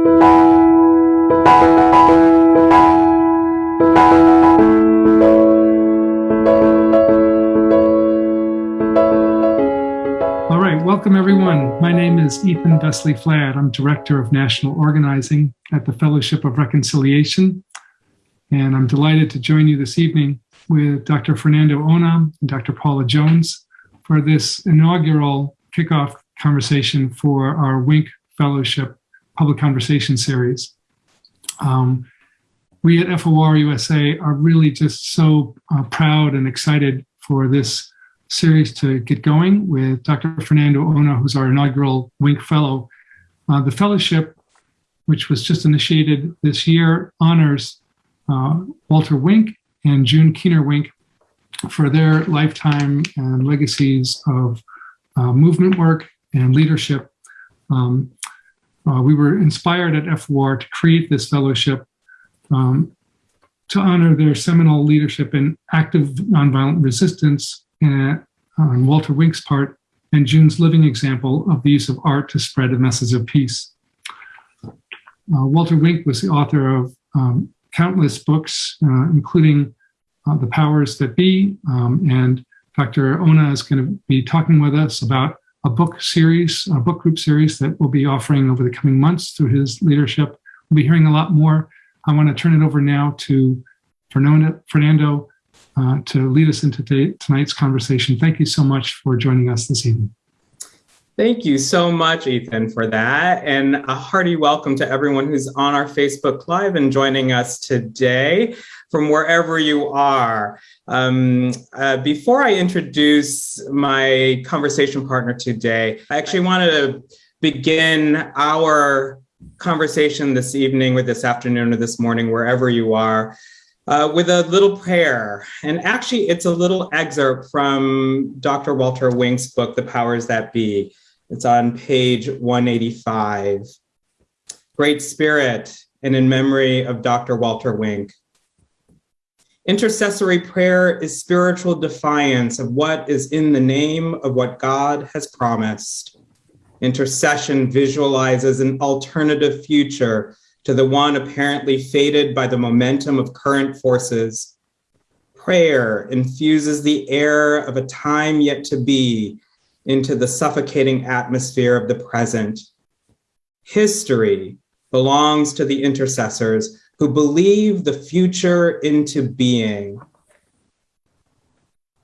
All right, welcome everyone. My name is Ethan Vesely-Flad. I'm Director of National Organizing at the Fellowship of Reconciliation. And I'm delighted to join you this evening with Dr. Fernando Ona and Dr. Paula Jones for this inaugural kickoff conversation for our Wink Fellowship Public Conversation Series. Um, we at FOR USA are really just so uh, proud and excited for this series to get going with Dr. Fernando Ona, who's our inaugural Wink Fellow. Uh, the fellowship, which was just initiated this year, honors uh, Walter Wink and June Keener Wink for their lifetime and legacies of uh, movement work and leadership. Um, uh, we were inspired at FOR to create this fellowship um, to honor their seminal leadership in active nonviolent resistance and, on Walter Wink's part and June's living example of the use of art to spread a message of peace. Uh, Walter Wink was the author of um, countless books, uh, including uh, The Powers That Be, um, and Dr. Ona is going to be talking with us about a book series, a book group series that we'll be offering over the coming months through his leadership. We'll be hearing a lot more. I want to turn it over now to Fernando, uh, to lead us into tonight's conversation. Thank you so much for joining us this evening. Thank you so much, Ethan, for that. And a hearty welcome to everyone who's on our Facebook Live and joining us today from wherever you are. Um, uh, before I introduce my conversation partner today, I actually wanted to begin our conversation this evening or this afternoon or this morning, wherever you are, uh, with a little prayer. And actually, it's a little excerpt from Dr. Walter Wink's book, The Powers That Be. It's on page 185. Great Spirit, and in memory of Dr. Walter Wink. Intercessory prayer is spiritual defiance of what is in the name of what God has promised. Intercession visualizes an alternative future to the one apparently fated by the momentum of current forces. Prayer infuses the air of a time yet to be into the suffocating atmosphere of the present. History belongs to the intercessors who believe the future into being.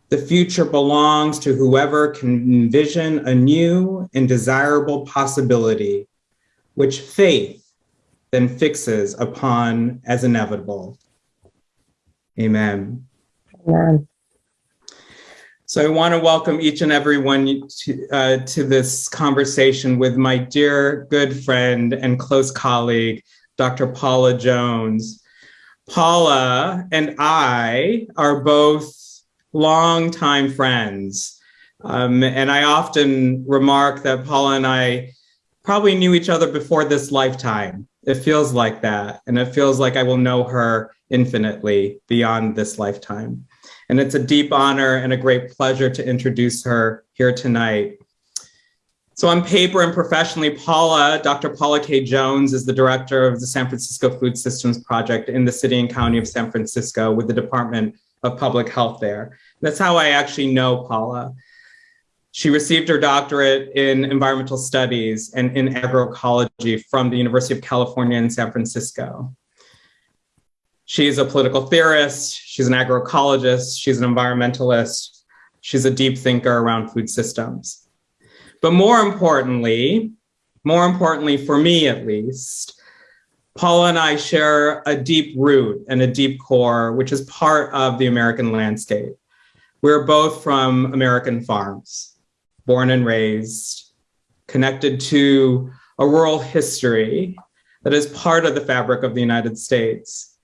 The future belongs to whoever can envision a new and desirable possibility, which faith then fixes upon as inevitable. Amen. Amen. So I want to welcome each and every one to, uh, to this conversation with my dear good friend and close colleague, Dr. Paula Jones. Paula and I are both longtime friends. Um, and I often remark that Paula and I probably knew each other before this lifetime it feels like that. And it feels like I will know her infinitely beyond this lifetime. And it's a deep honor and a great pleasure to introduce her here tonight. So on paper and professionally, Paula, Dr. Paula K. Jones is the director of the San Francisco Food Systems Project in the city and county of San Francisco with the Department of Public Health there. That's how I actually know Paula. She received her doctorate in environmental studies and in agroecology from the University of California in San Francisco. She's a political theorist, she's an agroecologist, she's an environmentalist, she's a deep thinker around food systems. But more importantly, more importantly for me at least, Paula and I share a deep root and a deep core, which is part of the American landscape. We're both from American farms born and raised, connected to a rural history that is part of the fabric of the United States.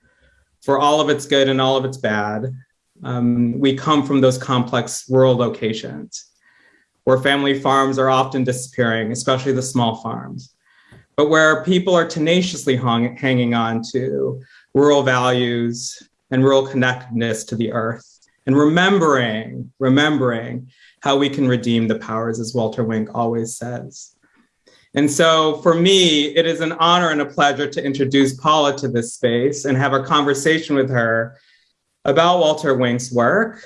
For all of its good and all of its bad, um, we come from those complex rural locations where family farms are often disappearing, especially the small farms, but where people are tenaciously hung, hanging on to rural values and rural connectedness to the earth and remembering, remembering how we can redeem the powers, as Walter Wink always says. And so for me, it is an honor and a pleasure to introduce Paula to this space and have a conversation with her about Walter Wink's work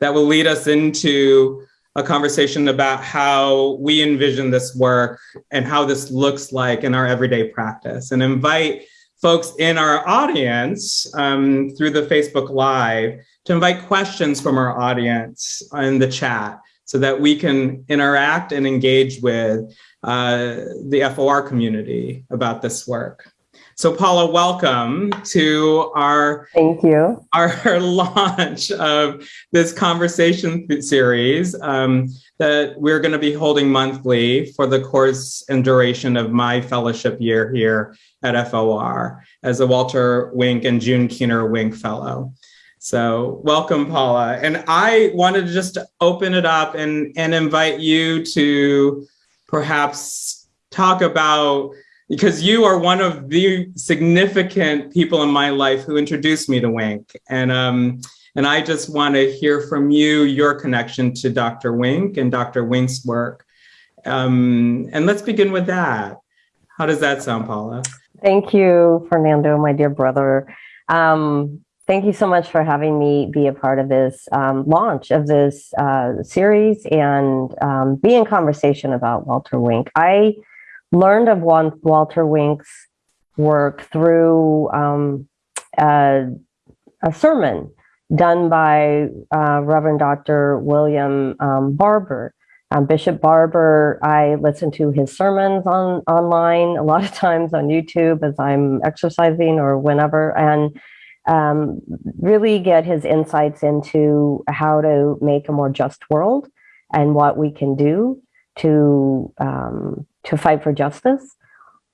that will lead us into a conversation about how we envision this work and how this looks like in our everyday practice. And invite folks in our audience um, through the Facebook Live to invite questions from our audience in the chat so that we can interact and engage with uh, the FOR community about this work. So Paula, welcome to our thank you our launch of this conversation series um, that we're going to be holding monthly for the course and duration of my fellowship year here at FOR as a Walter Wink and June Keener Wink Fellow. So welcome, Paula. And I wanted to just open it up and, and invite you to perhaps talk about, because you are one of the significant people in my life who introduced me to Wink. And, um, and I just want to hear from you, your connection to Dr. Wink and Dr. Wink's work. Um, and let's begin with that. How does that sound, Paula? Thank you, Fernando, my dear brother. Um, thank you so much for having me be a part of this um, launch of this uh, series and um, be in conversation about Walter Wink. I learned of Walter Wink's work through um, a, a, sermon done by uh, Reverend Dr. William um, Barber. Um, Bishop Barber, I listen to his sermons on online a lot of times on YouTube as I'm exercising or whenever, and um, really get his insights into how to make a more just world and what we can do to um, to fight for justice.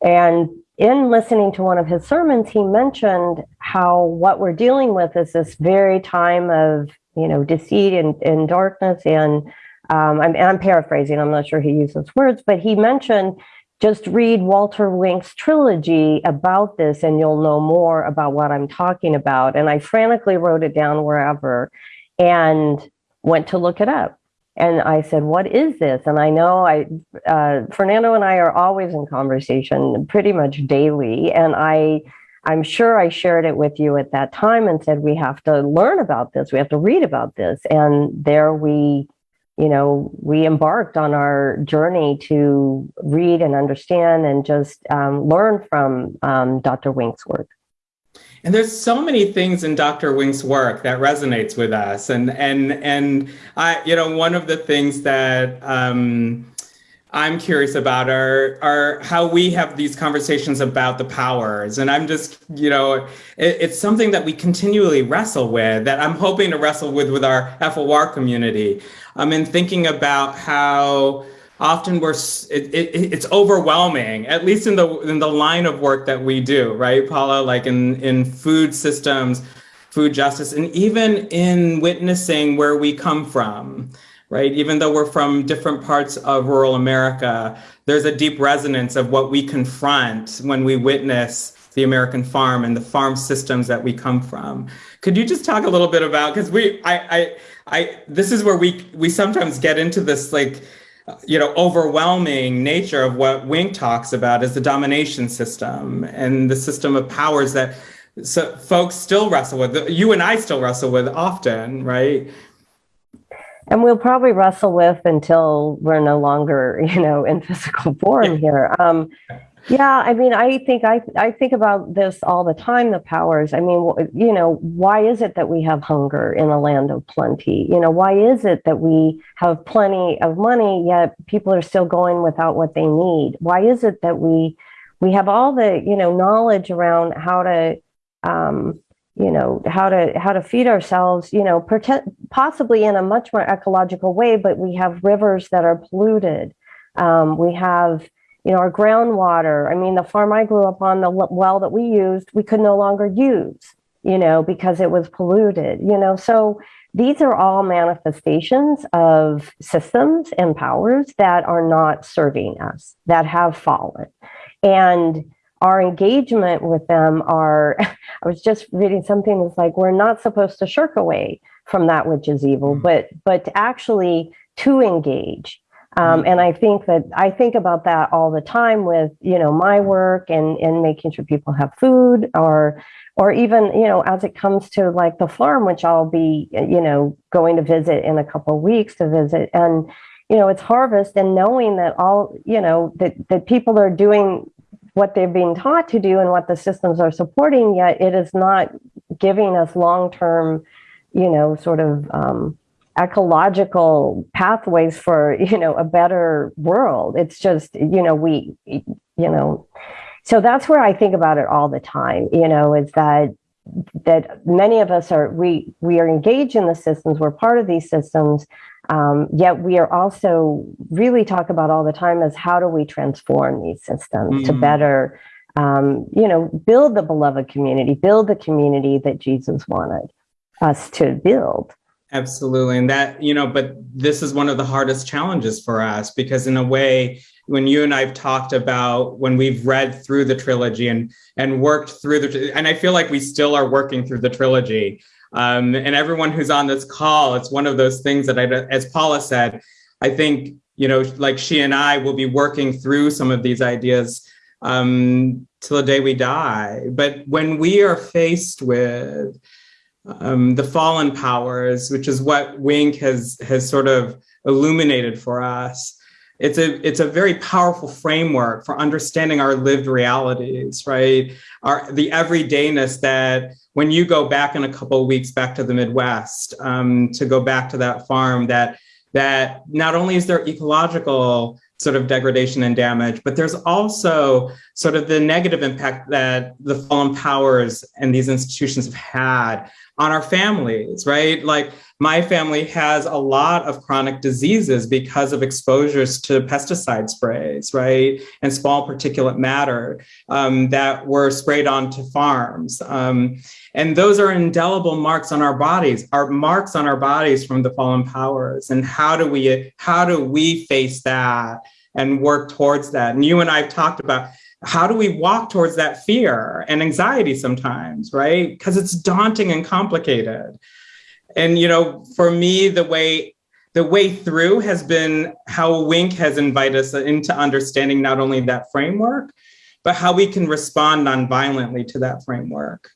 And in listening to one of his sermons, he mentioned how what we're dealing with is this very time of you know deceit and, and darkness and um, I'm, I'm paraphrasing, I'm not sure he used those words, but he mentioned just read Walter Wink's trilogy about this and you'll know more about what I'm talking about. And I frantically wrote it down wherever and went to look it up. And I said, what is this? And I know I, uh, Fernando and I are always in conversation pretty much daily. And I, I'm sure I shared it with you at that time and said, we have to learn about this. We have to read about this. And there we you know, we embarked on our journey to read and understand and just um, learn from um, Dr. Wink's work. And there's so many things in Dr. Wink's work that resonates with us. And and and I, you know, one of the things that um, I'm curious about are are how we have these conversations about the powers. And I'm just, you know, it, it's something that we continually wrestle with that I'm hoping to wrestle with with our FOR community. Um, I mean, thinking about how often we're it, it, it's overwhelming at least in the in the line of work that we do right paula like in in food systems food justice and even in witnessing where we come from right? Even though we're from different parts of rural America, there's a deep resonance of what we confront when we witness the American farm and the farm systems that we come from. Could you just talk a little bit about, because we, I, I, I, this is where we, we sometimes get into this like, you know, overwhelming nature of what Wink talks about is the domination system and the system of powers that so folks still wrestle with, you and I still wrestle with often, right? And we'll probably wrestle with until we're no longer, you know, in physical form here. Um, yeah, I mean, I think I I think about this all the time. The powers. I mean, you know, why is it that we have hunger in a land of plenty? You know, why is it that we have plenty of money yet people are still going without what they need? Why is it that we we have all the you know knowledge around how to um, you know how to how to feed ourselves you know possibly in a much more ecological way but we have rivers that are polluted. Um, we have you know our groundwater. I mean the farm i grew up on the well that we used we could no longer use you know because it was polluted you know. So these are all manifestations of systems and powers that are not serving us that have fallen. And our engagement with them are, I was just reading something that's like, we're not supposed to shirk away from that which is evil, mm. but, but actually to engage Um, and I think that I think about that all the time with, you know, my work and, and making sure people have food or, or even, you know, as it comes to like the farm, which I'll be, you know, going to visit in a couple of weeks to visit. And, you know, it's harvest and knowing that all, you know, that, that people are doing what they're being taught to do and what the systems are supporting, yet it is not giving us long-term, you know, sort of, um, ecological pathways for you know a better world. It's just you know we you know so that's where i think about it all the time you know is that that many of us are we we are engaged in the systems. We're part of these systems um, yet we are also really talk about all the time is how do we transform these systems mm. to better um, you know build the beloved community build the community that jesus wanted us to build Absolutely. And that, you know, but this is one of the hardest challenges for us because in a way, when you and I've talked about when we've read through the trilogy and and worked through the and I feel like we still are working through the trilogy. Um, and everyone who's on this call, it's one of those things that I, as Paula said, I think, you know, like she and I will be working through some of these ideas um, till the day we die. But when we are faced with um, the fallen powers, which is what Wink has has sort of illuminated for us. It's a it's a very powerful framework for understanding our lived realities, right? Our the everydayness that when you go back in a couple of weeks back to the Midwest um, to go back to that farm, that that not only is there ecological sort of degradation and damage, but there's also sort of the negative impact that the fallen powers and these institutions have had on our families, right? Like my family has a lot of chronic diseases because of exposures to pesticide sprays, right? And small particulate matter um, that were sprayed onto farms. Um, and those are indelible marks on our bodies, our marks on our bodies from the fallen powers. And how do we, how do we face that and work towards that? And you and I've talked about how do we walk towards that fear and anxiety sometimes, right? Because it's daunting and complicated. And you know, for me, the way the way through has been how Wink has invited us into understanding not only that framework, but how we can respond nonviolently to that framework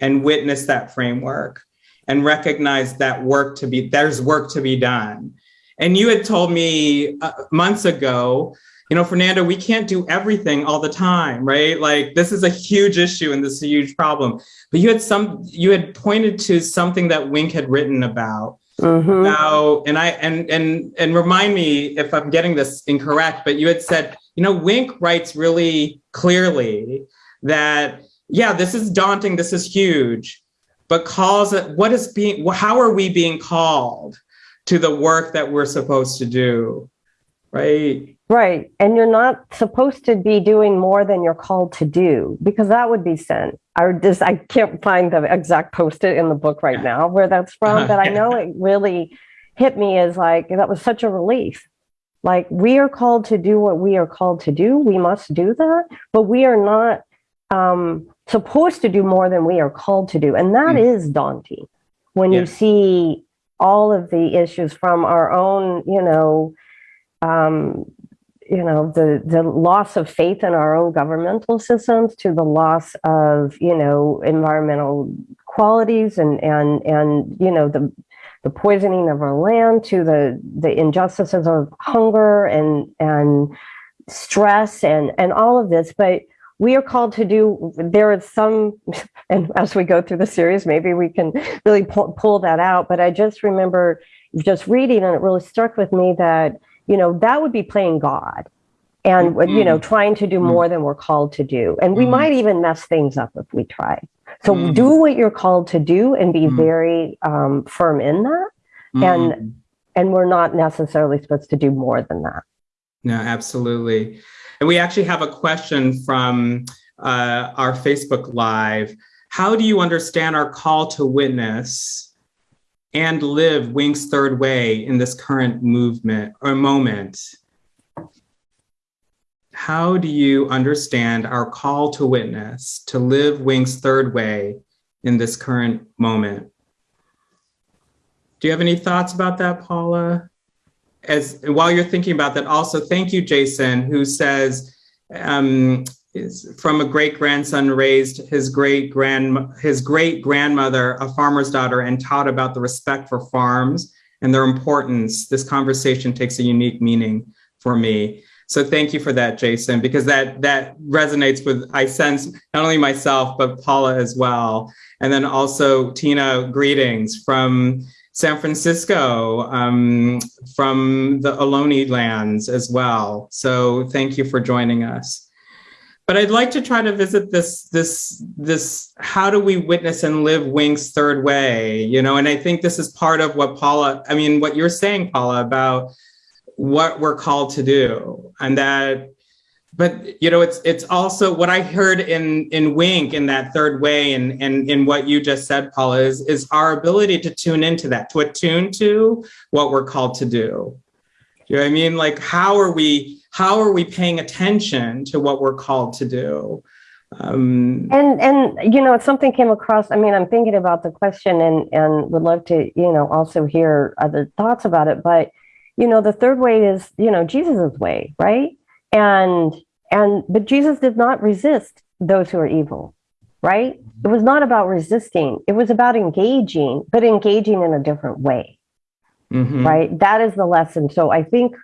and witness that framework and recognize that work to be, there's work to be done. And you had told me uh, months ago you know, Fernando, we can't do everything all the time, right? Like this is a huge issue and this is a huge problem. But you had some, you had pointed to something that Wink had written about. Mm-hmm. Now, and I and and and remind me if I'm getting this incorrect, but you had said, you know, Wink writes really clearly that yeah, this is daunting, this is huge, but calls it what is being how are we being called to the work that we're supposed to do? Right Right. And you're not supposed to be doing more than you're called to do because that would be sin. I just I can't find the exact post-it in the book right now where that's from, uh, but I know it really hit me as like that was such a relief. Like we are called to do what we are called to do. We must do that, but we are not um, supposed to do more than we are called to do. And that mm. is daunting when yeah. you see all of the issues from our own, you know, um, you know the the loss of faith in our own governmental systems to the loss of you know environmental qualities and and and you know the the poisoning of our land to the the injustices of hunger and and stress and and all of this. But we are called to do there is some and as we go through the series maybe we can really pull, pull that out. But i just remember just reading and it really struck with me that you know, that would be playing God and, mm-hmm. you know, trying to do mm-hmm. more than we're called to do. And we mm-hmm. might even mess things up if we try. So mm-hmm. do what you're called to do and be very um, firm in that. And, and we're not necessarily supposed to do more than that. No, absolutely. And we actually have a question from uh, our Facebook Live. How do you understand our call to witness and live Wink's third way in this current movement or moment. How do you understand our call to witness, to live Wink's third way in this current moment? Do you have any thoughts about that, Paula? as while you're thinking about that, also thank you, Jason, who says um, is from a great grandson raised his great grand his great grandmother, a farmer's daughter, and taught about the respect for farms and their importance. This conversation takes a unique meaning for me. So thank you for that, Jason, because that that resonates with I sense not only myself but Paula as well, and then also Tina. Greetings from San Francisco, um, from the Ohlone lands as well. So thank you for joining us. But I'd like to try to visit this this this how do we witness and live Wink's third way, you know? And I think this is part of what Paula, I mean, what you're saying, Paula, about what we're called to do and that but you know it's it's also what i heard in in wink in that third way and and in what you just said paula is is our ability to tune into that to attune to what we're called to do you know what i mean? Like how are we how are we paying attention to what we're called to do? Um, and and you know something came across i mean i'm thinking about the question and and would love to you know also hear other thoughts about it but you know the third way is you know jesus's way right? And and but jesus did not resist those who are evil right? It was not about resisting. It was about engaging but engaging in a different way mm-hmm. right? That is the lesson. So i think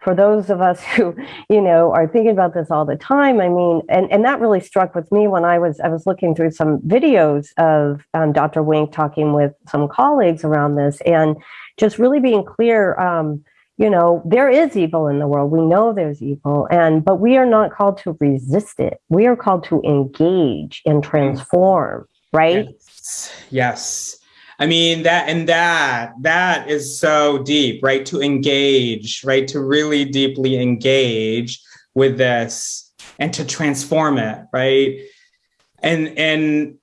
for those of us who you know are thinking about this all the time i mean and, and that really struck with me when i was i was looking through some videos of um, dr wink talking with some colleagues around this and just really being clear um, you know there is evil in the world. We know there's evil and but we are not called to resist it. We are called to engage and transform right? Yes, yes. I mean that and that that is so deep right? To engage right? To really deeply engage with this and to transform it right? And and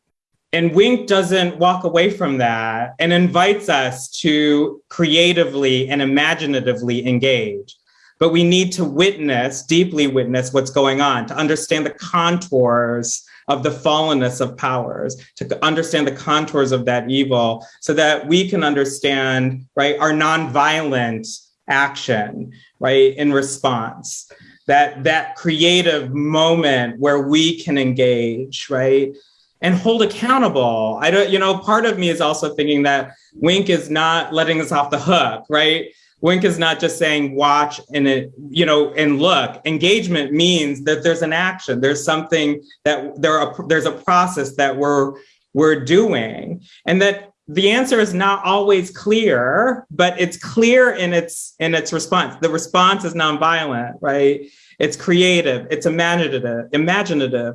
and Wink doesn't walk away from that and invites us to creatively and imaginatively engage. But we need to witness, deeply witness what's going on, to understand the contours of the fallenness of powers, to understand the contours of that evil, so that we can understand, right, our nonviolent action, right, in response. That that creative moment where we can engage, right? and hold accountable. I don't, you know, part of me is also thinking that Wink is not letting us off the hook, right? Wink is not just saying watch and it, you know, and look. Engagement means that there's an action. There's something that there are, there's a process that we're we're doing, and that the answer is not always clear, but it's clear in its in its response. The response is nonviolent, right? It's creative, it's imaginative, imaginative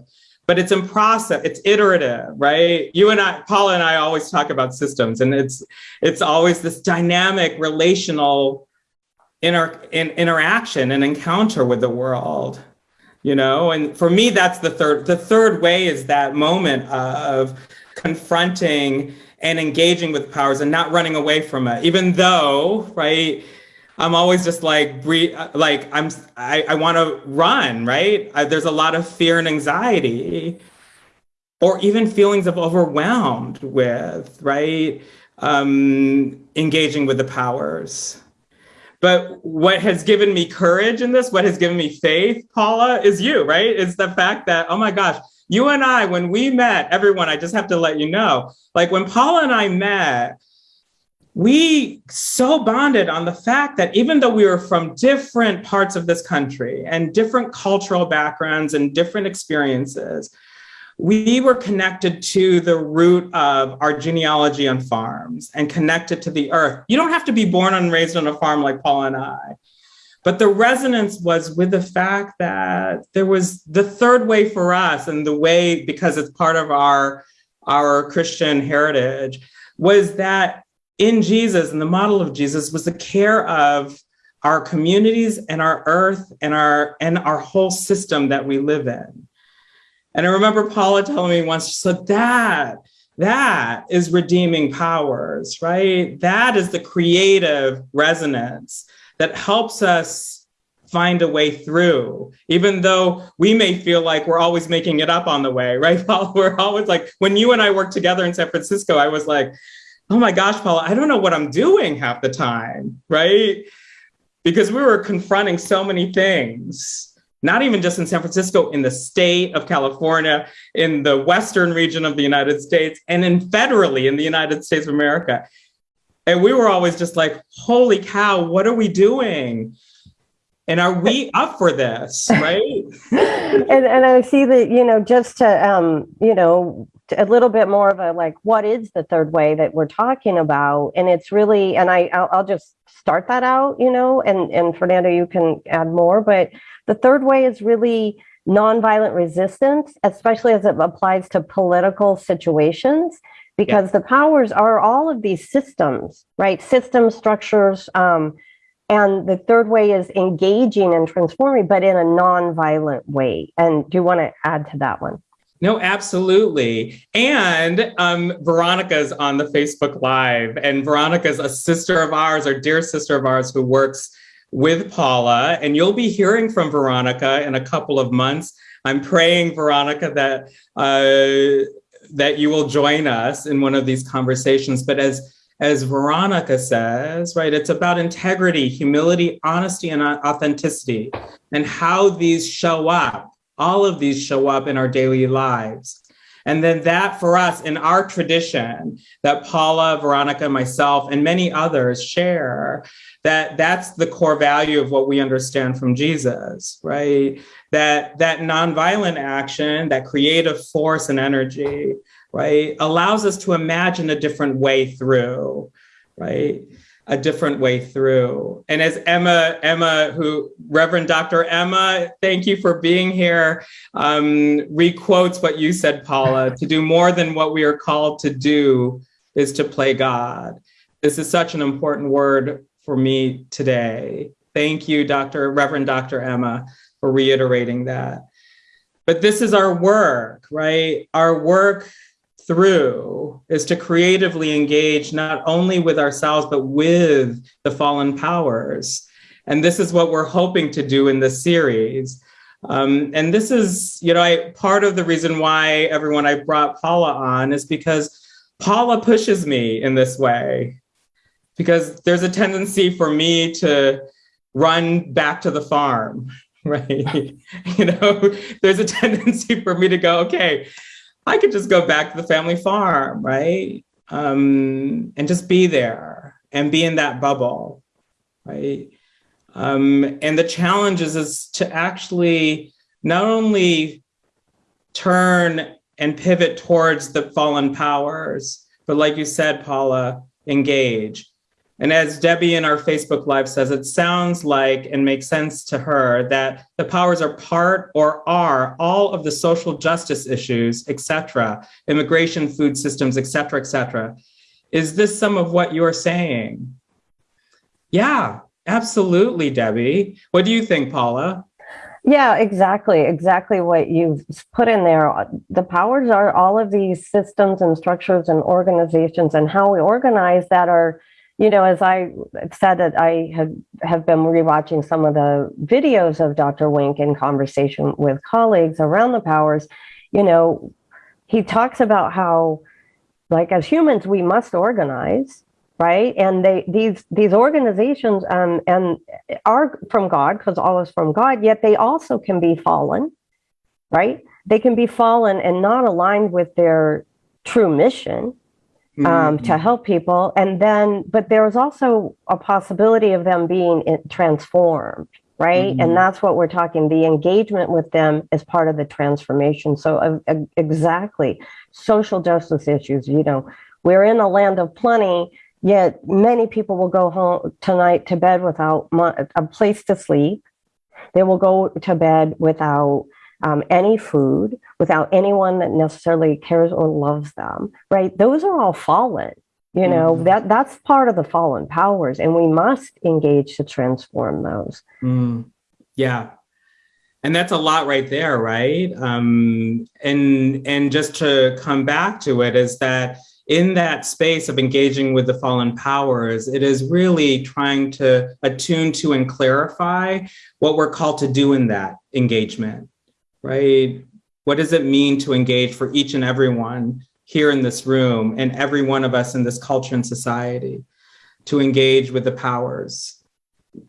but it's in process it's iterative right? You and i paula and i always talk about systems and it's it's always this dynamic relational inter, in, interaction and encounter with the world you know? And for me that's the third the third way is that moment of confronting and engaging with powers and not running away from it even though right I'm always just like like I'm I, I want to run, right? I, there's a lot of fear and anxiety, or even feelings of overwhelmed with, right? Um, engaging with the powers. But what has given me courage in this, what has given me faith, Paula, is you, right? Is the fact that, oh my gosh, you and I, when we met, everyone, I just have to let you know, like when Paula and I met, we so bonded on the fact that even though we were from different parts of this country and different cultural backgrounds and different experiences, we were connected to the root of our genealogy on farms and connected to the earth. You don't have to be born and raised on a farm like Paul and I. But the resonance was with the fact that there was the third way for us, and the way, because it's part of our, our Christian heritage, was that in Jesus and the model of Jesus was the care of our communities and our earth and our and our whole system that we live in. And I remember Paula telling me once, she said, that, that is redeeming powers, right? That is the creative resonance that helps us find a way through, even though we may feel like we're always making it up on the way, right? We're always like, when you and I worked together in San Francisco, I was like, oh my gosh, Paula, I don't know what I'm doing half the time, right? because we were confronting so many things not even just in San Francisco, in the state of California, in the western region of the United States, and in federally in the United States of America. And we were always just like, holy cow, what are we doing? And are we up for this, right? and, and I see that, you know, just to, um, you know, a little bit more of a like, what is the third way that we're talking about? And it's really, and I, I'll, I'll just start that out, you know, and, and Fernando, you can add more, but the third way is really nonviolent resistance, especially as it applies to political situations, because yeah. the powers are all of these systems, right? System structures. Um, and the third way is engaging and transforming, but in a nonviolent way. And do you want to add to that one? No, absolutely. And um, Veronica's on the Facebook Live, and Veronica's a sister of ours, our dear sister of ours, who works with Paula, and you'll be hearing from Veronica in a couple of months. I'm praying, Veronica, that uh, that you will join us in one of these conversations. But as as Veronica says, right, it's about integrity, humility, honesty, and authenticity, and how these show up. All of these show up in our daily lives. And then that for us in our tradition that Paula, Veronica, myself, and many others share, that that's the core value of what we understand from Jesus, right? That that nonviolent action, that creative force and energy, right, allows us to imagine a different way through, right? a different way through. And as Emma, Emma, who Reverend Dr. Emma, thank you for being here, um, requotes what you said, Paula, to do more than what we are called to do is to play God. This is such an important word for me today. Thank you, Dr. Reverend Dr. Emma, for reiterating that. But this is our work, right? Our work through is to creatively engage not only with ourselves, but with the fallen powers. And this is what we're hoping to do in this series. Um, and this is, you know, I, part of the reason why everyone I brought Paula on is because Paula pushes me in this way. Because there's a tendency for me to run back to the farm, right? you know, there's a tendency for me to go, okay, I could just go back to the family farm, right? Um, and just be there and be in that bubble, right? Um, and the challenge is, is to actually not only turn and pivot towards the fallen powers, but like you said, Paula, engage. And as Debbie in our Facebook Live says, it sounds like and makes sense to her that the powers are part or are all of the social justice issues, et cetera, immigration, food systems, et cetera, et cetera. Is this some of what you're saying? Yeah, absolutely, Debbie. What do you think, Paula? Yeah, exactly. Exactly what you've put in there. The powers are all of these systems and structures and organizations and how we organize that are you know, as I said that I have, have been rewatching some of the videos of Dr. Wink in conversation with colleagues around the powers, you know, he talks about how, like as humans, we must organize, right? And they these these organizations um, and are from God because all is from God. Yet they also can be fallen, right? They can be fallen and not aligned with their true mission um, to mm-hmm. help people. And then, but there was also a possibility of them being transformed, right? Mm-hmm. And that's what we're talking. The engagement with them is part of the transformation. So, uh, uh, exactly, social justice issues. You know, we're in a land of plenty. Yet many people will go home tonight to bed without a place to sleep. They will go to bed without um, any food, without anyone that necessarily cares or loves them, right? Those are all fallen. You know, mm. that that's part of the fallen powers, and we must engage to transform those. Mm. Yeah. And that's a lot right there, right? Um, and and just to come back to it is that in that space of engaging with the fallen powers, it is really trying to attune to and clarify what we're called to do in that engagement right? What does it mean to engage for each and everyone here in this room and every one of us in this culture and society to engage with the powers,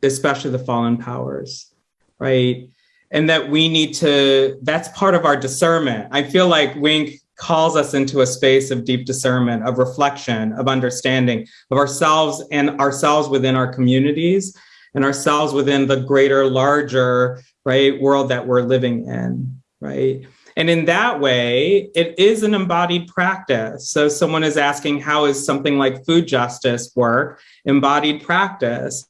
especially the fallen powers, right? And that we need to, that's part of our discernment. I feel like Wink calls us into a space of deep discernment, of reflection, of understanding of ourselves and ourselves within our communities and ourselves within the greater, larger, right, world that we're living in, right? And in that way, it is an embodied practice. So someone is asking, how is something like food justice work embodied practice?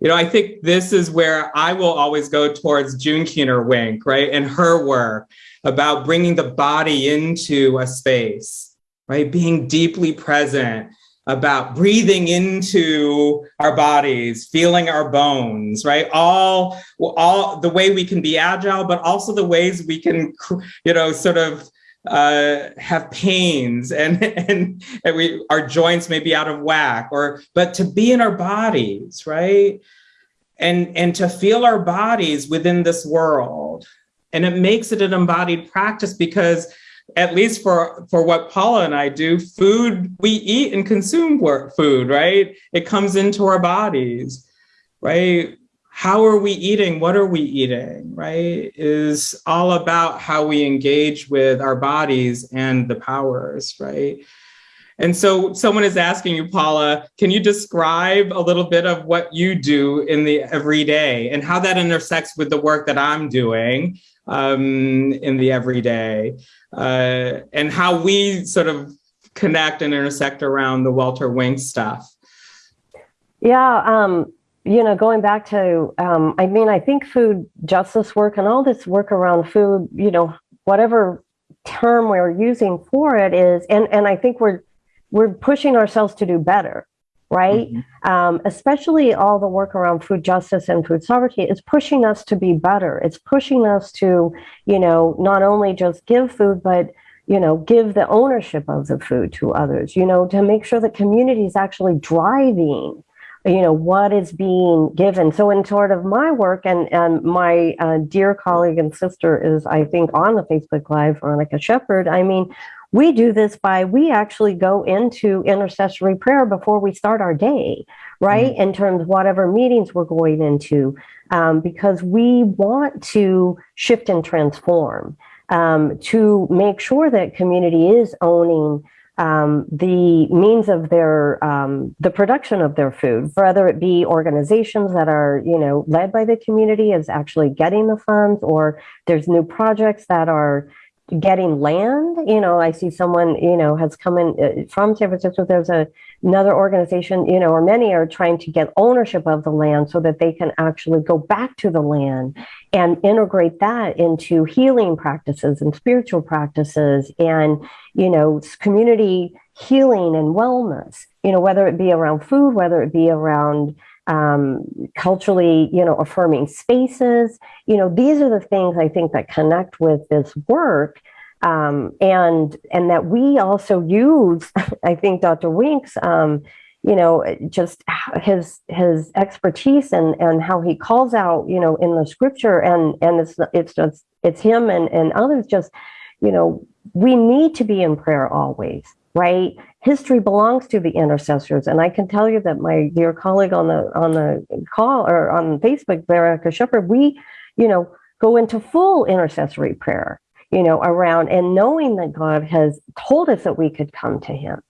You know, I think this is where I will always go towards June Keener Wink, right, and her work about bringing the body into a space, right, being deeply present, about breathing into our bodies, feeling our bones, right? All, all the way we can be agile, but also the ways we can, you know, sort of uh, have pains and, and, and we, our joints may be out of whack or, but to be in our bodies, right? And, and to feel our bodies within this world. And it makes it an embodied practice because at least for for what Paula and I do, food we eat and consume food, right? It comes into our bodies, right? How are we eating? What are we eating, right? Is all about how we engage with our bodies and the powers, right? And so someone is asking you, Paula, can you describe a little bit of what you do in the everyday and how that intersects with the work that I'm doing um, in the everyday? uh, and how we sort of connect and intersect around the Walter Wink stuff. Yeah, um, you know, going back to, um, I mean, I think food justice work and all this work around food, you know, whatever term we're using for it is, and and I think we're we're pushing ourselves to do better right? Mm-hmm. Um, especially all the work around food justice and food sovereignty is pushing us to be better. It's pushing us to, you know, not only just give food, but you know, give the ownership of the food to others, you know, to make sure the community is actually driving, you know, what is being given. So in sort of my work and, and my uh, dear colleague and sister is, I think, on the Facebook Live, Veronica Shepard, I mean, we do this by, we actually go into intercessory prayer before we start our day, right? Mm-hmm. In terms of whatever meetings we're going into, um, because we want to shift and transform um, to make sure that community is owning um, the means of their um, the production of their food, whether it be organizations that are you know led by the community is actually getting the funds, or there's new projects that are getting land. You know, I see someone, you know, has come in uh, from San Francisco. There's a, another organization, you know, or many are trying to get ownership of the land so that they can actually go back to the land and integrate that into healing practices and spiritual practices and, you know, community healing and wellness, you know, whether it be around food, whether it be around um, culturally, you know, affirming spaces. You know, these are the things I think that connect with this work. Um, and and that we also use, I think Dr. Wink's, um, you know, just his his expertise and and how he calls out, you know, in the scripture and and it's it's just it's him and and others just, you know, we need to be in prayer always right? History belongs to the intercessors. And I can tell you that my dear colleague on the on the call or on Facebook, Veronica Shepard, we, you know, go into full intercessory prayer, you know, around and knowing that God has told us that we could come to him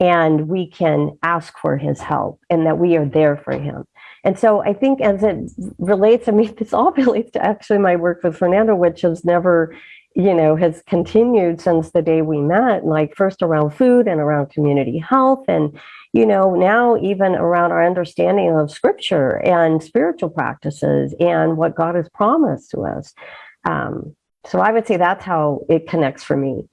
and we can ask for his help and that we are there for him. And so I think as it relates, I mean, this all relates to actually my work with Fernando, which has never you know, has continued since the day we met, like first around food and around community health. And, you know, now even around our understanding of scripture and spiritual practices and what God has promised to us. Um, so I would say that's how it connects for me.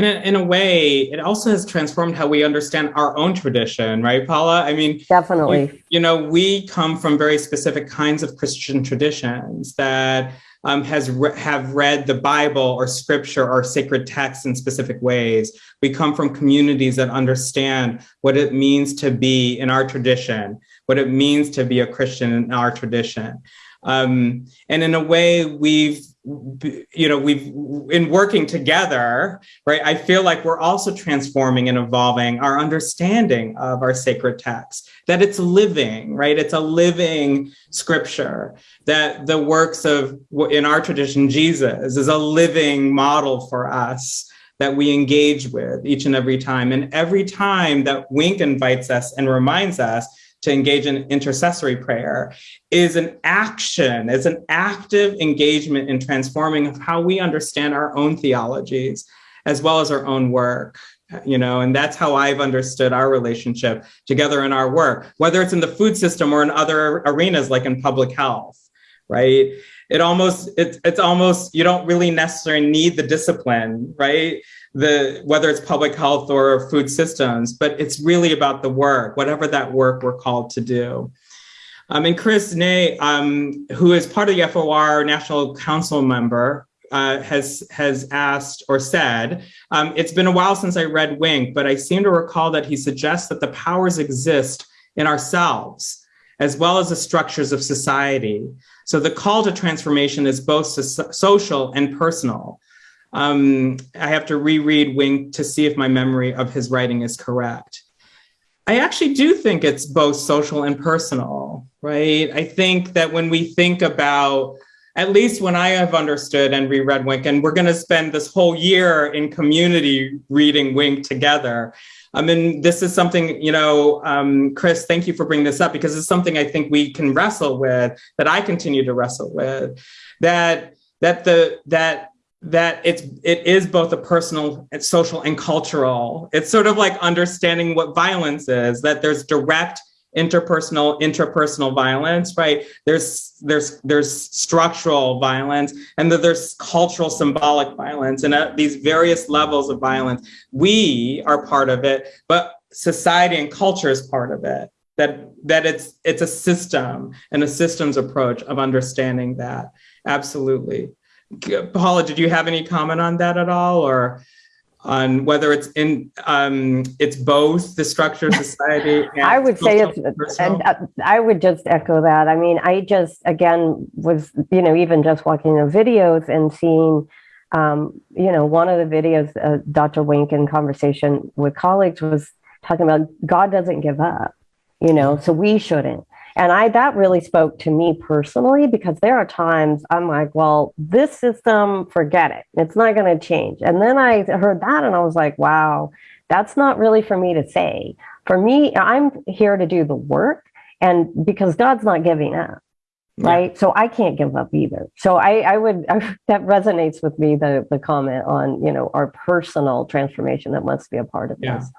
And in, in, a way, it also has transformed how we understand our own tradition, right, Paula? I mean, definitely. You, you know, we come from very specific kinds of Christian traditions that um, has re have read the Bible or scripture or sacred texts in specific ways. We come from communities that understand what it means to be in our tradition, what it means to be a Christian in our tradition. Um, and in a way, we've you know we've in working together right i feel like we're also transforming and evolving our understanding of our sacred text that it's living right? It's a living scripture that the works of in our tradition jesus is a living model for us that we engage with each and every time. And every time that wink invites us and reminds us to engage in intercessory prayer is an action, is an active engagement in transforming how we understand our own theologies as well as our own work you know and that's how i've understood our relationship together in our work whether it's in the food system or in other arenas like in public health right? It almost it's it's almost you don't really necessarily need the discipline right the whether it's public health or food systems, but it's really about the work, whatever that work we're called to do. Um, and Chris Ney, um, who is part of the FOR National Council member, uh, has has asked or said, um, it's been a while since I read Wink, but I seem to recall that he suggests that the powers exist in ourselves as well as the structures of society. So the call to transformation is both so- social and personal. Um, I have to reread Wink to see if my memory of his writing is correct. I actually do think it's both social and personal, right? I think that when we think about, at least when I have understood and reread Wink, and we're going to spend this whole year in community reading Wink together. I mean, this is something, you know, um, Chris, thank you for bringing this up because it's something I think we can wrestle with, that I continue to wrestle with, that that the that that it's it is both a personal and social and cultural. It's sort of like understanding what violence is that there's direct interpersonal intrapersonal violence right? There's there's there's structural violence and that there's cultural symbolic violence and at these various levels of violence we are part of it but society and culture is part of it. That that it's it's a system and a systems approach of understanding that. Absolutely Paula, did you have any comment on that at all, or on whether it's in um, it's both the structure of society? I would say it's, and uh, I would just echo that. I mean, I just again was you know even just watching the videos and seeing. Um, you know, one of the videos, uh, Dr. Wink in conversation with colleagues was talking about God doesn't give up, you know, so we shouldn't. And I that really spoke to me personally because there are times I'm like, well, this system, forget it. It's not going to change. And then I heard that and I was like, wow, that's not really for me to say. For me, I'm here to do the work and because God's not giving up. Right. Yeah. So I can't give up either. So I, I would, I, that resonates with me, the, the comment on, you know, our personal transformation that must be a part of yeah. this.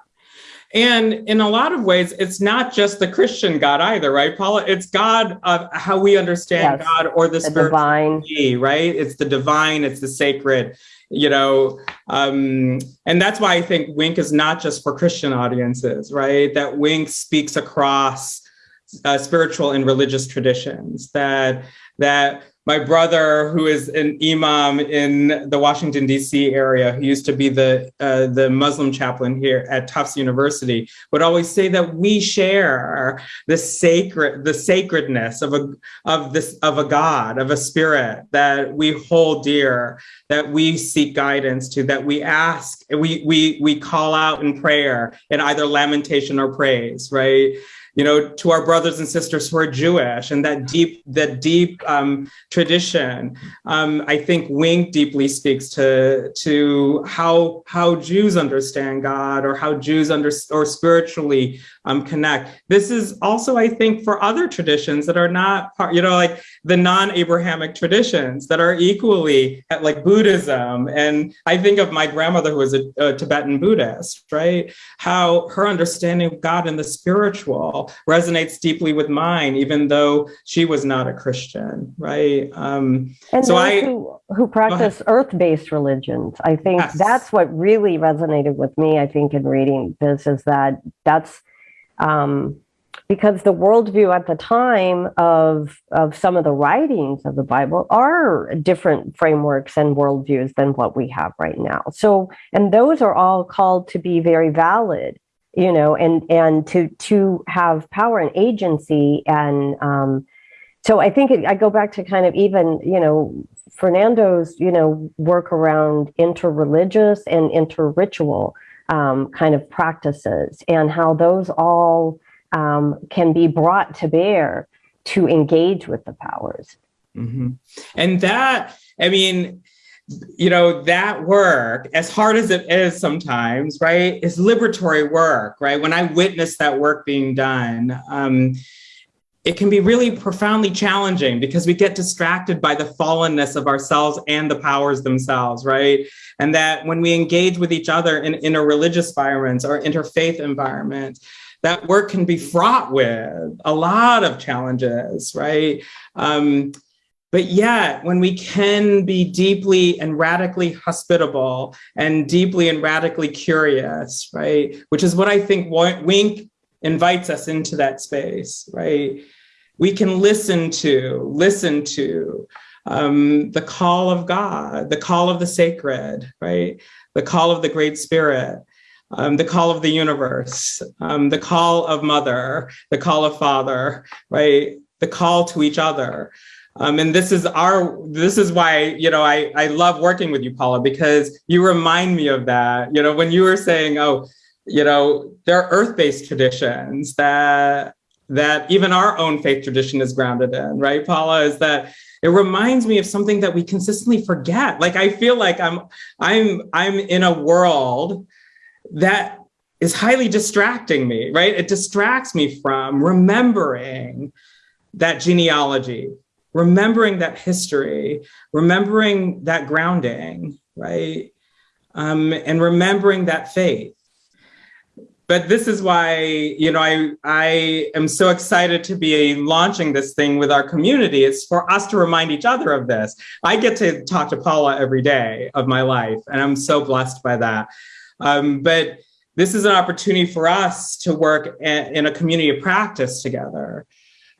And in a lot of ways, it's not just the Christian God either, right, Paula? It's God of how we understand yes. God or the, the divine, right? It's the divine, it's the sacred, you know. Um, and that's why I think Wink is not just for Christian audiences, right? That Wink speaks across uh, spiritual and religious traditions. That that my brother, who is an imam in the Washington D.C. area, who used to be the uh, the Muslim chaplain here at Tufts University, would always say that we share the sacred the sacredness of a of this of a God of a spirit that we hold dear, that we seek guidance to, that we ask, we we we call out in prayer in either lamentation or praise, right? You know, to our brothers and sisters who are Jewish and that deep, that deep um, tradition. Um, I think Wink deeply speaks to to how how Jews understand God or how Jews under or spiritually um, connect. This is also, I think, for other traditions that are not part, you know, like the non-Abrahamic traditions that are equally like Buddhism. And I think of my grandmother who was a, a Tibetan Buddhist, right? How her understanding of God and the spiritual resonates deeply with mine, even though she was not a Christian, right? Um, and so I who, who practice earth-based religions, I think yes. that's what really resonated with me. I think in reading this is that that's um, because the worldview at the time of of some of the writings of the Bible are different frameworks and worldviews than what we have right now. So, and those are all called to be very valid, you know, and and to to have power and agency and um, so I think it, I go back to kind of even, you know, Fernando's, you know, work around interreligious and interritual um, kind of practices and how those all um, can be brought to bear to engage with the powers. Mm-hmm. And that, I mean, you know, that work, as hard as it is sometimes, right, is liberatory work, right? When I witness that work being done, um, it can be really profoundly challenging because we get distracted by the fallenness of ourselves and the powers themselves, right? And that when we engage with each other in interreligious environments or interfaith environments, that work can be fraught with a lot of challenges, right? Um, but yet, when we can be deeply and radically hospitable and deeply and radically curious, right? Which is what I think Wink invites us into that space, right? We can listen to, listen to um, the call of God, the call of the sacred, right? The call of the Great Spirit, um, the call of the universe, um, the call of mother, the call of father, right? The call to each other. Um, and this is our, this is why, you know, I, I love working with you, Paula, because you remind me of that. You know, when you were saying, oh, you know, there are earth-based traditions that that even our own faith tradition is grounded in, right, Paula? Is that it reminds me of something that we consistently forget. Like I feel like I'm I'm I'm in a world that is highly distracting me, right? It distracts me from remembering that genealogy, remembering that history, remembering that grounding, right? Um, and remembering that faith but this is why you know I I am so excited to be launching this thing with our community. It's for us to remind each other of this. I get to talk to Paula every day of my life, and I'm so blessed by that. Um, but this is an opportunity for us to work in a community of practice together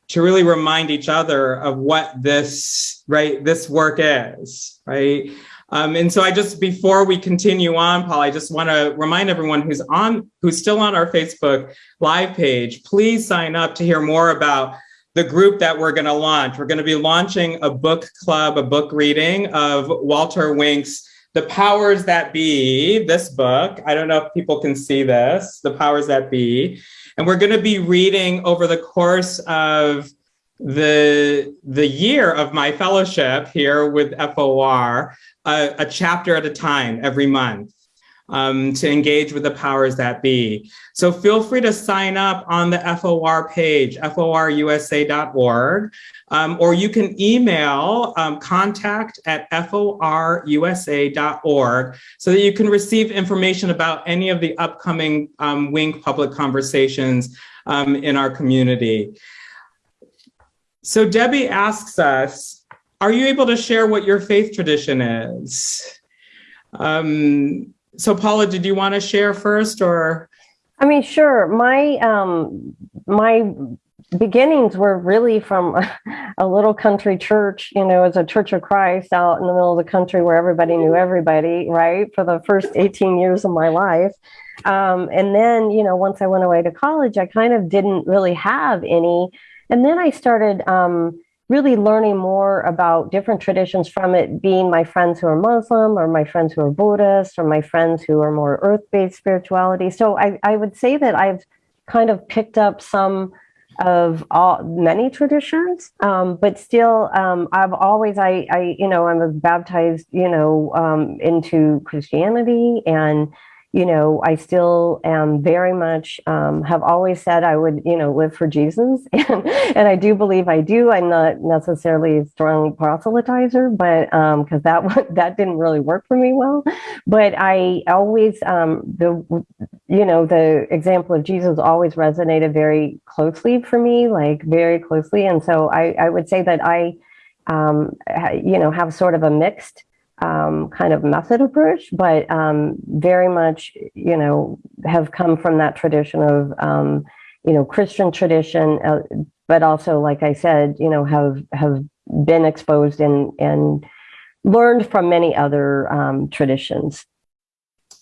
to really remind each other of what this right this work is right um, and so I just, before we continue on, Paul, I just want to remind everyone who's on, who's still on our Facebook live page, please sign up to hear more about the group that we're going to launch. We're going to be launching a book club, a book reading of Walter Wink's The Powers That Be, this book. I don't know if people can see this, The Powers That Be. And we're going to be reading over the course of the the year of my fellowship here with FOR a, a chapter at a time every month um, to engage with the powers that be. So feel free to sign up on the FOR page, forusa.org, um, or you can email um, contact at forusa.org so that you can receive information about any of the upcoming um, WINK public conversations um, in our community. So Debbie asks us, are you able to share what your faith tradition is? Um, so Paula, did you want to share first or? I mean, sure. My, um, my beginnings were really from a, little country church, you know, as a church of Christ out in the middle of the country where everybody knew everybody, right? For the first 18 years of my life. Um, and then, you know, once I went away to college, I kind of didn't really have any. And then I started, um, really learning more about different traditions from it being my friends who are Muslim or my friends who are Buddhist or my friends who are more earth-based spirituality. So I, I would say that I've kind of picked up some of all many traditions, um, but still um, I've always I, I you know I'm baptized you know um, into Christianity and you know, I still am very much um, have always said I would, you know, live for Jesus, and and I do believe I do. I'm not necessarily a strong proselytizer, but because um, that that didn't really work for me well. But I always um, the you know the example of Jesus always resonated very closely for me, like very closely, and so I I would say that I um, you know have sort of a mixed um, kind of method approach, but um, very much, you know, have come from that tradition of, um, you know, Christian tradition, uh, but also, like I said, you know, have have been exposed and and learned from many other um, traditions.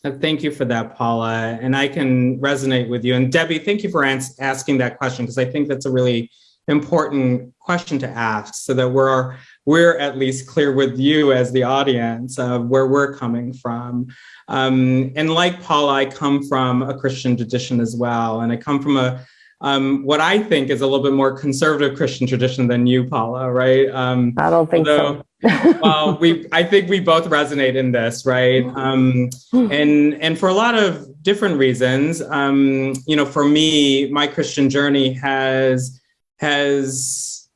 Uh, thank you for that, Paula. And I can resonate with you. And Debbie, thank you for asking that question because I think that's a really important question to ask so that we're we're at least clear with you as the audience of where we're coming from. Um, and like Paula, I come from a Christian tradition as well. And I come from a um, what I think is a little bit more conservative Christian tradition than you, Paula, right? Um, I don't think although, so. well, we I think we both resonate in this, right? Um, and and for a lot of different reasons, um, you know, for me, my Christian journey has has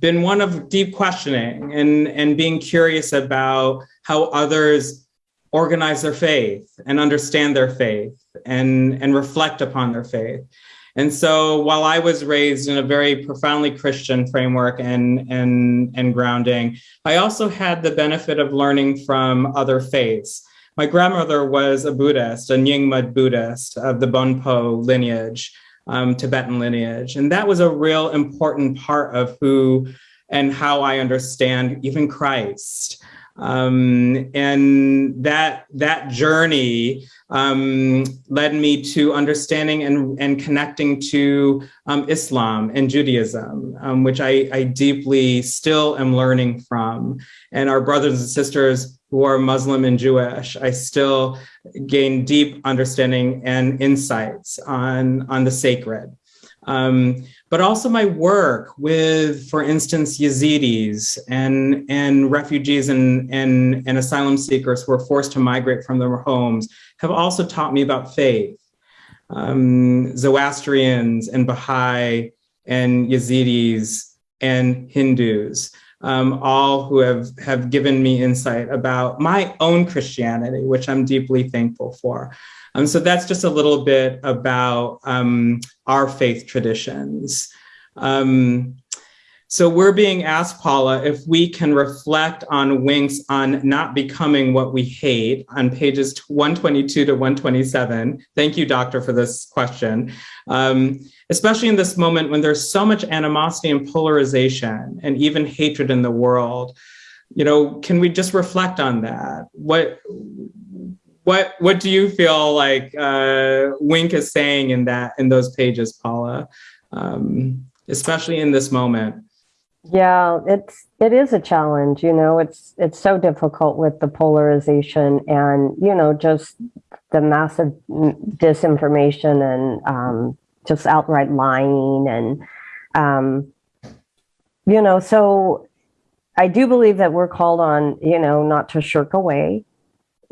been one of deep questioning and and being curious about how others organize their faith and understand their faith and and reflect upon their faith and so while I was raised in a very profoundly Christian framework and, and, and grounding, I also had the benefit of learning from other faiths. My grandmother was a Buddhist, a Nyingma Buddhist of the Bonpo lineage, um, Tibetan lineage. And that was a real important part of who and how I understand even Christ. Um, and that that journey um, led me to understanding and, and connecting to um, Islam and Judaism, um, which I, I deeply still am learning from. And our brothers and sisters who are Muslim and Jewish, I still gain deep understanding and insights on, on the sacred. But also my work with, for instance, Yazidis and, and refugees and, and, and asylum seekers who were forced to migrate from their homes have also taught me about faith. Um, Zoroastrians and Baha'i and Yazidis and Hindus, um, all who have, have given me insight about my own Christianity, which I'm deeply thankful for. Um, so that's just a little bit about um, our faith traditions. Um, so we're being asked, Paula, if we can reflect on Winks on not becoming what we hate on pages 122 to 127. Thank you, doctor, for this question. Um, especially in this moment when there's so much animosity and polarization and even hatred in the world. You know, can we just reflect on that? What what what do you feel like uh, Wink is saying in that in those pages, Paula, um, especially in this moment? Yeah, it's it is a challenge. You know, it's it's so difficult with the polarization and you know just the massive disinformation and um, just outright lying and um, you know. So I do believe that we're called on you know not to shirk away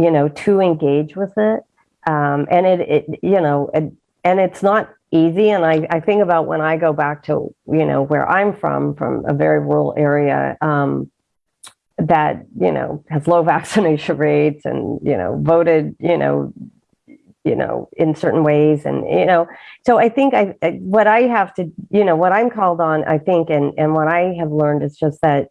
you know, to engage with it. Um, and it, it, you know, it, and it's not easy. And I, I think about when I go back to, you know, where I'm from, from a very rural area, um, that, you know, has low vaccination rates and, you know, voted, you know, you know, in certain ways. And, you know, so I think I, what I have to, you know, what I'm called on, I think, and, and what I have learned is just that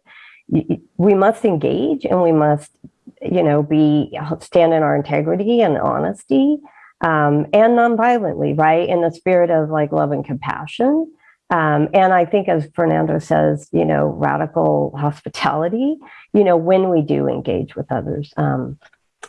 we must engage and we must you know, be stand in our integrity and honesty um, and nonviolently, right? In the spirit of like love and compassion. Um, and I think, as Fernando says, you know, radical hospitality, you know, when we do engage with others. Um,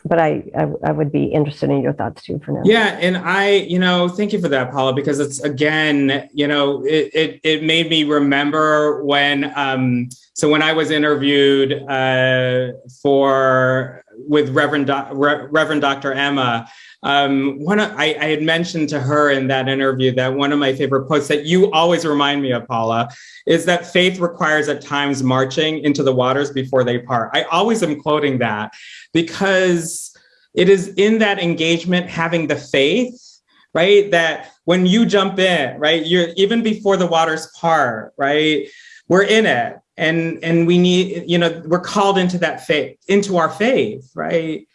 but I, I, I would be interested in your thoughts too, Fernando. Yeah, and I, you know, thank you for that, Paula, because it's again, you know, it it, it made me remember when um, so when I was interviewed uh, for with Reverend Do Re Reverend Dr. Emma, um, one I, I, had mentioned to her in that interview that one of my favorite quotes that you always remind me of, Paula, is that faith requires at times marching into the waters before they part. I always am quoting that because it is in that engagement having the faith right that when you jump in right you're even before the waters part right we're in it. And and we need you know we're called into that faith into our faith right?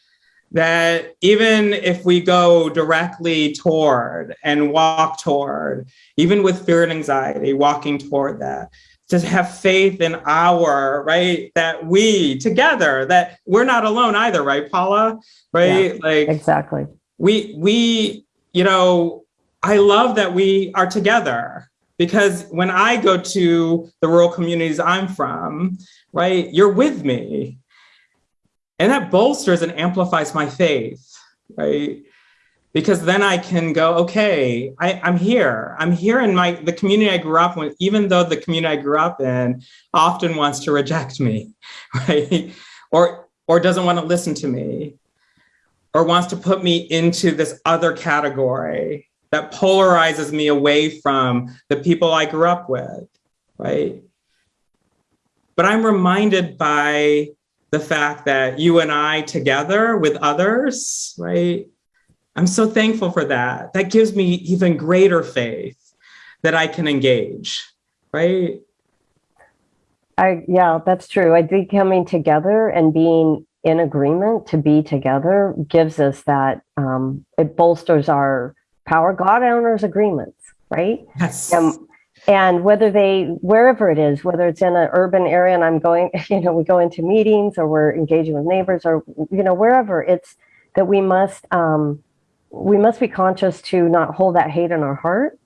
That even if we go directly toward and walk toward even with fear and anxiety walking toward that to have faith in our right that we together that we're not alone either right paula right yeah, like exactly we we you know i love that we are together because when I go to the rural communities I'm from, right, you're with me. And that bolsters and amplifies my faith, right? Because then I can go, okay, I, am here. I'm here in my the community I grew up in, even though the community I grew up in often wants to reject me, right? Or or doesn't want to listen to me, or wants to put me into this other category that polarizes me away from the people I grew up with, right? But I'm reminded by the fact that you and I together with others, right? I'm so thankful for that. That gives me even greater faith that I can engage, right? I yeah, that's true. I think coming together and being in agreement to be together gives us that um, it bolsters our power. God honors agreements, right? Yes. Um, and whether they wherever it is whether it's in an urban area and i'm going you know we go into meetings or we're engaging with neighbors or you know wherever it's that we must um we must be conscious to not hold that hate in our heart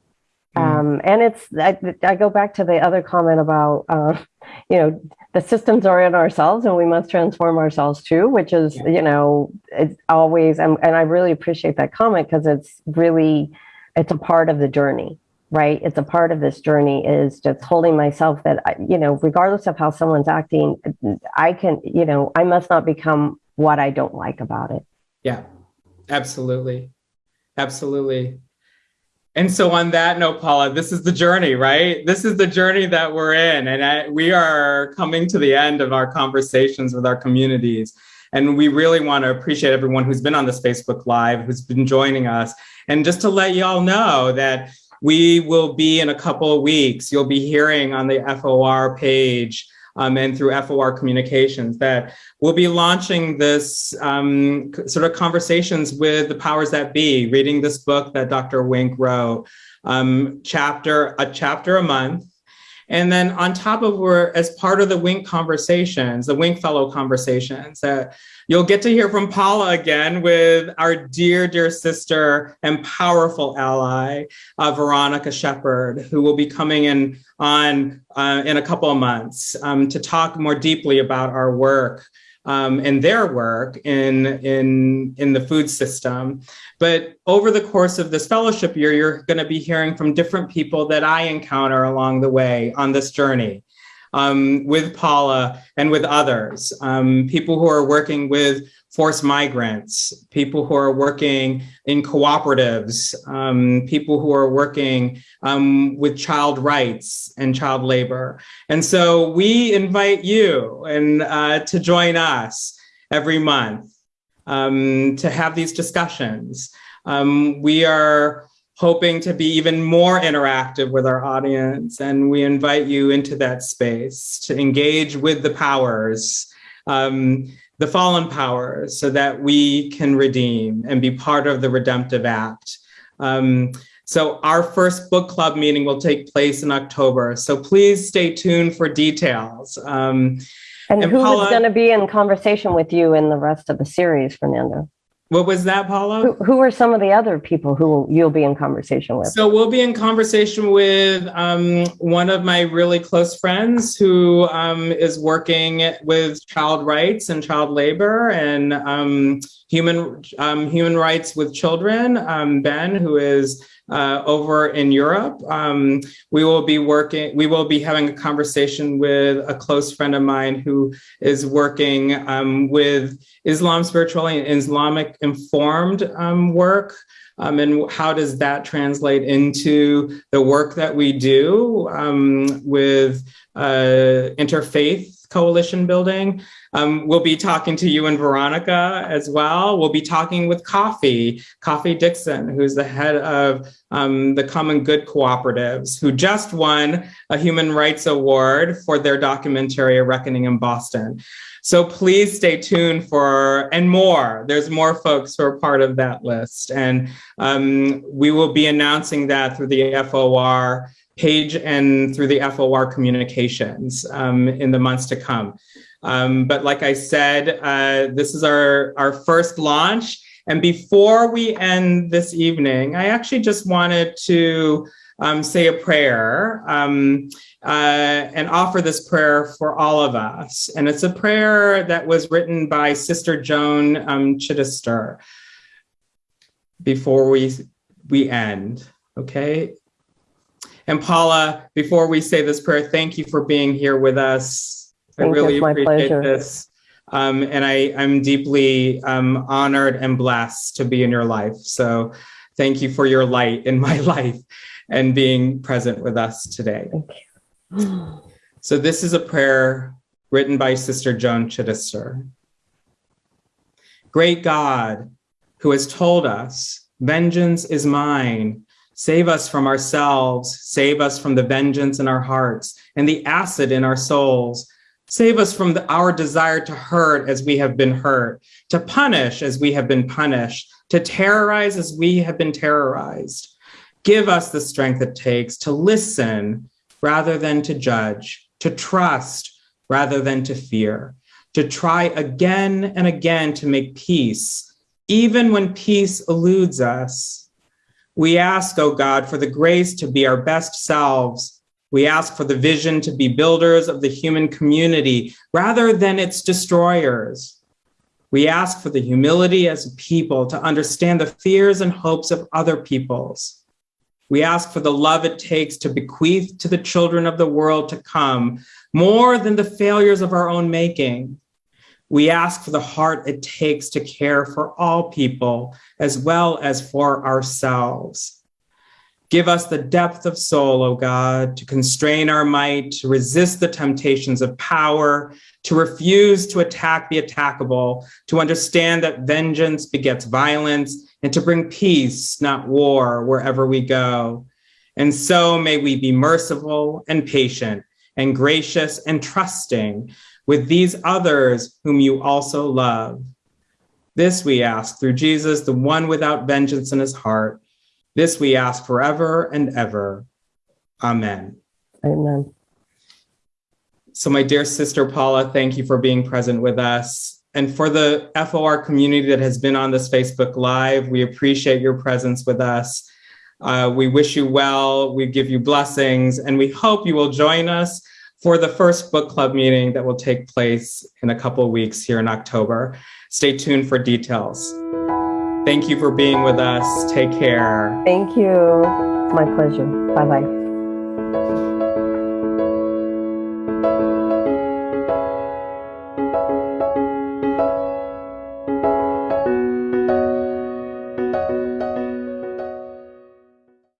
mm. um and it's I, I go back to the other comment about uh you know the systems are in ourselves and we must transform ourselves too which is yeah. you know it's always and, and i really appreciate that comment because it's really it's a part of the journey right it's a part of this journey is just holding myself that you know regardless of how someone's acting i can you know i must not become what i don't like about it yeah absolutely absolutely. And so on that note paula this is the journey right? This is the journey that we're in and I, we are coming to the end of our conversations with our communities. And we really want to appreciate everyone who's been on this facebook live who's been joining us. And just to let y'all know that we will be in a couple of weeks, you'll be hearing on the FOR page um, and through FOR communications that we'll be launching this um, sort of conversations with the powers that be, reading this book that Dr. Wink wrote, um, chapter a chapter a month. And then on top of we're as part of the Wink conversations, the Wink Fellow conversations, that You'll get to hear from Paula again with our dear, dear sister and powerful ally, uh, Veronica Shepard, who will be coming in on uh, in a couple of months um, to talk more deeply about our work um, and their work in, in, in the food system. But over the course of this fellowship year, you're gonna be hearing from different people that I encounter along the way on this journey um, with Paula and with others, um, people who are working with forced migrants, people who are working in cooperatives, um, people who are working um, with child rights and child labor. And so we invite you and uh, to join us every month um, to have these discussions. Um, we are hoping to be even more interactive with our audience. And we invite you into that space to engage with the powers, um, the fallen powers, so that we can redeem and be part of the redemptive act. Um, so our first book club meeting will take place in October. So please stay tuned for details. Um, and, and who Paula, is going to be in conversation with you in the rest of the series, Fernando? What was that, Paula? Who, who, are some of the other people who you'll be in conversation with? So we'll be in conversation with um, one of my really close friends who um, is working with child rights and child labor and um, human um, human rights with children. Um, ben, who is uh, over in Europe. Um, we will be working, we will be having a conversation with a close friend of mine who is working um, with Islam spirituality and Islamic informed um, work. Um, and how does that translate into the work that we do um, with uh, interfaith coalition building. Um, we'll be talking to you and Veronica as well. We'll be talking with Kafi, Kafi Dixon, who's the head of um, the Common Good Cooperatives, who just won a Human Rights Award for their documentary, A Reckoning in Boston. So please stay tuned for, and more, there's more folks who are part of that list. And um, we will be announcing that through the FOR page and through the FOR communications um, in the months to come. Um, but like I said, uh, this is our, our first launch. And before we end this evening, I actually just wanted to um, say a prayer um, uh, and offer this prayer for all of us. And it's a prayer that was written by Sister Joan um, Chittister. before we we end, okay? And Paula, before we say this prayer, thank you for being here with us. I Thank really appreciate pleasure. this. Um, and I, I'm deeply um, honored and blessed to be in your life. So thank you for your light in my life and being present with us today. Thank you. So this is a prayer written by Sister Joan Chittister. Great God, who has told us, vengeance is mine. Save us from ourselves. Save us from the vengeance in our hearts and the acid in our souls. Save us from the, our desire to hurt as we have been hurt, to punish as we have been punished, to terrorize as we have been terrorized. Give us the strength it takes to listen rather than to judge, to trust rather than to fear, to try again and again to make peace, even when peace eludes us. We ask, O God, for the grace to be our best selves. We ask for the vision to be builders of the human community rather than its destroyers. We ask for the humility as a people to understand the fears and hopes of other peoples. We ask for the love it takes to bequeath to the children of the world to come more than the failures of our own making. We ask for the heart it takes to care for all people as well as for ourselves. Give us the depth of soul, O God, to constrain our might, to resist the temptations of power, to refuse to attack the attackable, to understand that vengeance begets violence, and to bring peace, not war, wherever we go. And so may we be merciful and patient and gracious and trusting with these others whom you also love. This we ask through Jesus, the one without vengeance in his heart. This we ask forever and ever. Amen. Amen. So, my dear sister Paula, thank you for being present with us. And for the FOR community that has been on this Facebook Live, we appreciate your presence with us. Uh, we wish you well, we give you blessings, and we hope you will join us for the first book club meeting that will take place in a couple of weeks here in October. Stay tuned for details. Thank you for being with us. Take care. Thank you. My pleasure. Bye bye.